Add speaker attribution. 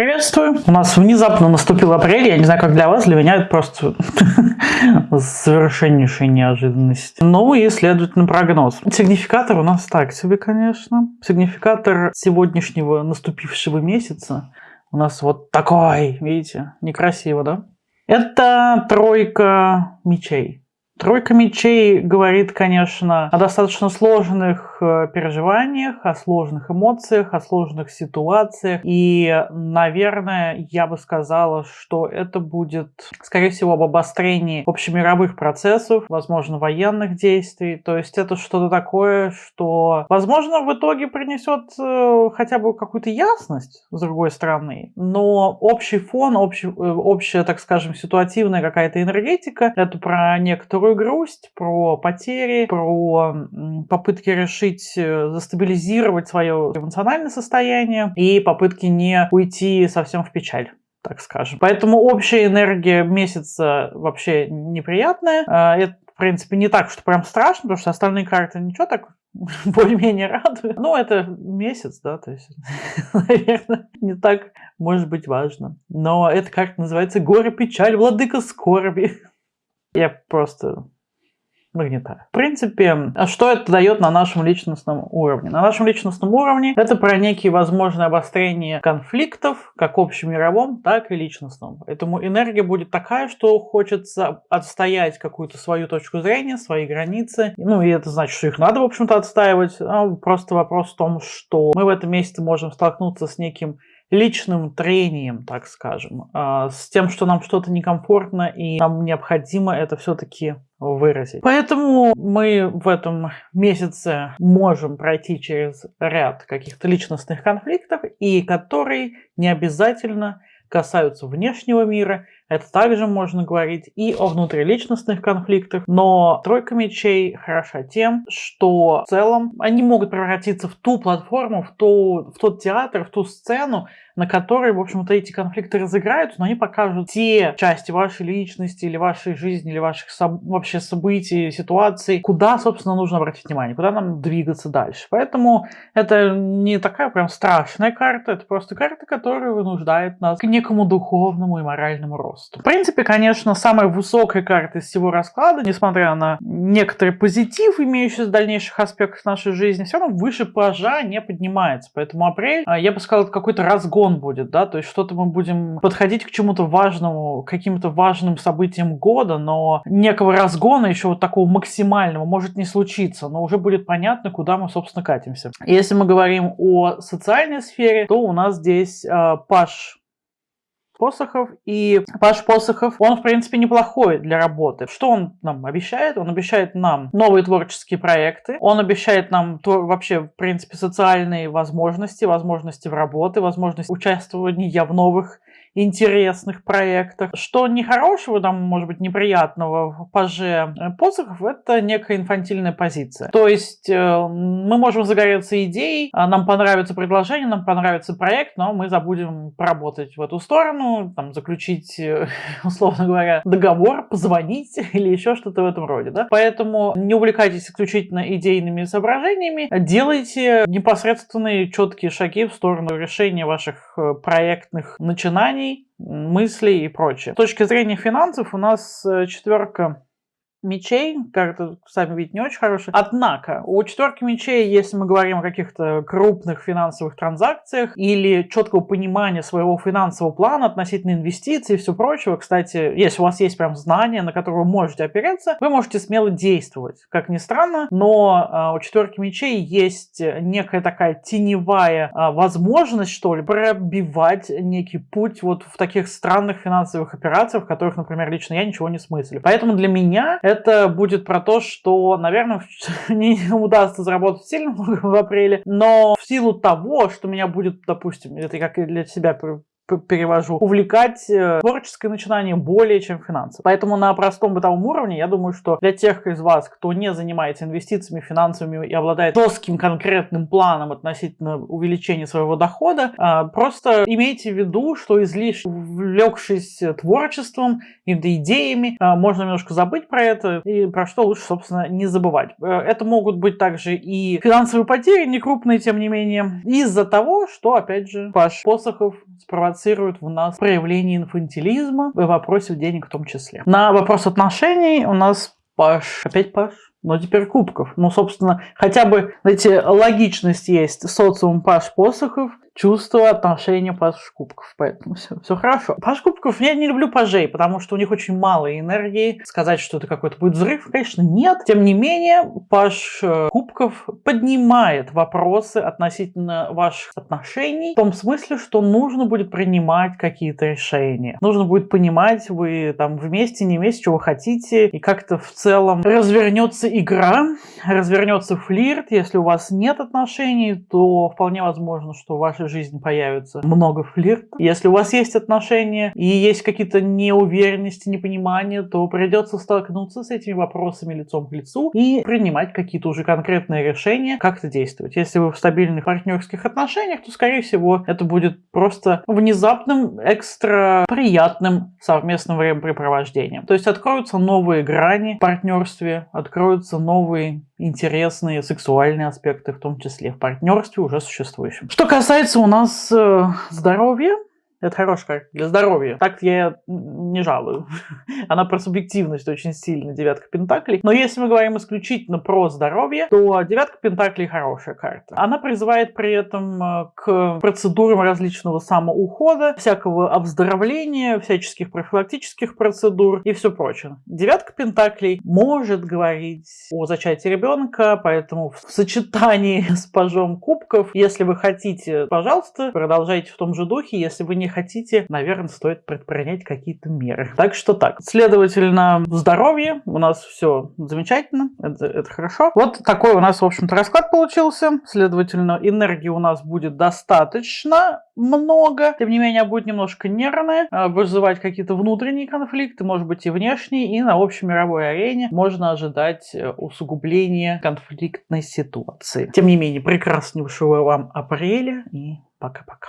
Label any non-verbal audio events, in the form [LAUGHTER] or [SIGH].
Speaker 1: Приветствую! У нас внезапно наступил апрель, я не знаю, как для вас, для меня это просто [LAUGHS] совершеннейшая неожиданность. Ну и, следовательно, прогноз. Сигнификатор у нас так себе, конечно. Сигнификатор сегодняшнего наступившего месяца у нас вот такой, видите, некрасиво, да? Это тройка мечей. Тройка мечей говорит, конечно, о достаточно сложных переживаниях, о сложных эмоциях, о сложных ситуациях. И, наверное, я бы сказала, что это будет, скорее всего, об обострении общемировых процессов, возможно, военных действий. То есть это что-то такое, что, возможно, в итоге принесет э, хотя бы какую-то ясность, с другой стороны. Но общий фон, общий, э, общая, так скажем, ситуативная какая-то энергетика, это про некоторую грусть, про потери, про попытки решить, э, застабилизировать свое эмоциональное состояние и попытки не уйти совсем в печаль так скажем. Поэтому общая энергия месяца вообще неприятная. А, это, в принципе, не так, что прям страшно, потому что остальные карты ничего так [LAUGHS] более-менее радуют. Ну, это месяц, да, то есть, [LAUGHS] наверное, не так может быть важно. Но эта карта называется «Горе, печаль, владыка скорби». [LAUGHS] Я просто нагнетаю. В принципе, а что это дает на нашем личностном уровне? На нашем личностном уровне это про некие возможные обострения конфликтов, как общемировом, так и личностном. Поэтому энергия будет такая, что хочется отстоять какую-то свою точку зрения, свои границы. Ну, и это значит, что их надо, в общем-то, отстаивать. А просто вопрос в том, что мы в этом месяце можем столкнуться с неким личным трением, так скажем, а, с тем, что нам что-то некомфортно и нам необходимо это все-таки выразить. Поэтому мы в этом месяце можем пройти через ряд каких-то личностных конфликтов, и которые не обязательно касаются внешнего мира, это также можно говорить и о внутриличностных конфликтах, но тройка мечей хороша тем, что в целом они могут превратиться в ту платформу, в, ту, в тот театр, в ту сцену, на которой, в общем-то, эти конфликты разыграются, но они покажут те части вашей личности или вашей жизни, или ваших соб вообще событий, ситуаций, куда, собственно, нужно обратить внимание, куда нам двигаться дальше. Поэтому это не такая прям страшная карта, это просто карта, которая вынуждает нас к некому духовному и моральному росту. В принципе, конечно, самая высокая карта из всего расклада, несмотря на некоторый позитив, имеющийся в дальнейших аспектах нашей жизни, все равно выше пажа не поднимается. Поэтому апрель, а, я бы сказал, какой-то разгон будет, да, то есть что-то мы будем подходить к чему-то важному, каким-то важным событиям года, но некого разгона еще вот такого максимального может не случиться, но уже будет понятно, куда мы, собственно, катимся. Если мы говорим о социальной сфере, то у нас здесь э, Паш Посохов. И Паш Посохов, он, в принципе, неплохой для работы. Что он нам обещает? Он обещает нам новые творческие проекты. Он обещает нам вообще, в принципе, социальные возможности, возможности в работе, возможность участвования в новых интересных проектах. Что нехорошего, там, может быть, неприятного в паже э, посохов, это некая инфантильная позиция. То есть э, мы можем загореться идеей, а нам понравится предложение, нам понравится проект, но мы забудем поработать в эту сторону, там, заключить, э, [LAUGHS] условно говоря, договор, позвонить [LAUGHS] или еще что-то в этом роде. Да? Поэтому не увлекайтесь исключительно идейными соображениями, делайте непосредственные четкие шаги в сторону решения ваших проектных начинаний, желаний, мыслей и прочее. С точки зрения финансов у нас э, четверка мечей, карта, сами видите, не очень хорошая. Однако, у четверки мечей, если мы говорим о каких-то крупных финансовых транзакциях или четкого понимания своего финансового плана относительно инвестиций и все прочего, кстати, если у вас есть прям знания, на которые вы можете опереться, вы можете смело действовать. Как ни странно, но э, у четверки мечей есть некая такая теневая э, возможность, что ли, пробивать некий путь вот в таких странных финансовых операциях, в которых, например, лично я ничего не смыслю. Поэтому для меня это будет про то, что, наверное, [LAUGHS] не удастся заработать сильно в апреле, но в силу того, что меня будет, допустим, это как для себя перевожу, увлекать э, творческое начинание более чем финансово. Поэтому на простом бытовом уровне, я думаю, что для тех из вас, кто не занимается инвестициями, финансовыми и обладает жестким конкретным планом относительно увеличения своего дохода, а, просто имейте в виду, что излишне увлекшись творчеством и идеями, а, можно немножко забыть про это и про что лучше, собственно, не забывать. Э, это могут быть также и финансовые потери, не крупные, тем не менее, из-за того, что, опять же, Паш Посохов спровоцировал провоцирует в нас проявление инфантилизма в вопросе денег в том числе. На вопрос отношений у нас Паш. Опять Паш? Но теперь кубков. Ну, собственно, хотя бы, знаете, логичность есть. Социум Паш Посохов, чувство, отношения Паш Кубков. Поэтому все, все хорошо. Паш Кубков, я не люблю пажей, потому что у них очень мало энергии. Сказать, что это какой-то будет взрыв, конечно, нет. Тем не менее, Паш Кубков поднимает вопросы относительно ваших отношений в том смысле, что нужно будет принимать какие-то решения. Нужно будет понимать, вы там вместе, не вместе, вы хотите, и как-то в целом развернется игра, развернется флирт. Если у вас нет отношений, то вполне возможно, что в жизни появится много флирта. Если у вас есть отношения и есть какие-то неуверенности, непонимания, то придется столкнуться с этими вопросами лицом к лицу и принимать какие-то уже конкретные решения, как это действовать. Если вы в стабильных партнерских отношениях, то, скорее всего, это будет просто внезапным, экстра приятным совместным времяпрепровождением. То есть откроются новые грани в партнерстве, откроются новые интересные сексуальные аспекты, в том числе в партнерстве уже существующем. Что касается у нас э, здоровья, это хорошая карта для здоровья. Так я не жалую. [LAUGHS] Она про субъективность очень сильно, девятка пентаклей. Но если мы говорим исключительно про здоровье, то девятка пентаклей хорошая карта. Она призывает при этом э, к процедурам различного самоухода, всякого обздоровления, всяческих профилактических процедур и все прочее. Девятка пентаклей может говорить о зачатии ребенка, поэтому в сочетании [LAUGHS] с пажом кубков, если вы хотите, пожалуйста, продолжайте в том же духе. Если вы не хотите, наверное, стоит предпринять какие-то меры. Так что так. Следовательно, здоровье у нас все замечательно, это, это хорошо. Вот такой у нас, в общем-то, расклад получился. Следовательно, энергии у нас будет достаточно много. Тем не менее, будет немножко нервная, вызывать какие-то внутренние конфликты, может быть и внешние, и на общей мировой арене можно ожидать э, усугубления конфликтной ситуации. Тем не менее, прекраснейшего вам апреля и пока-пока.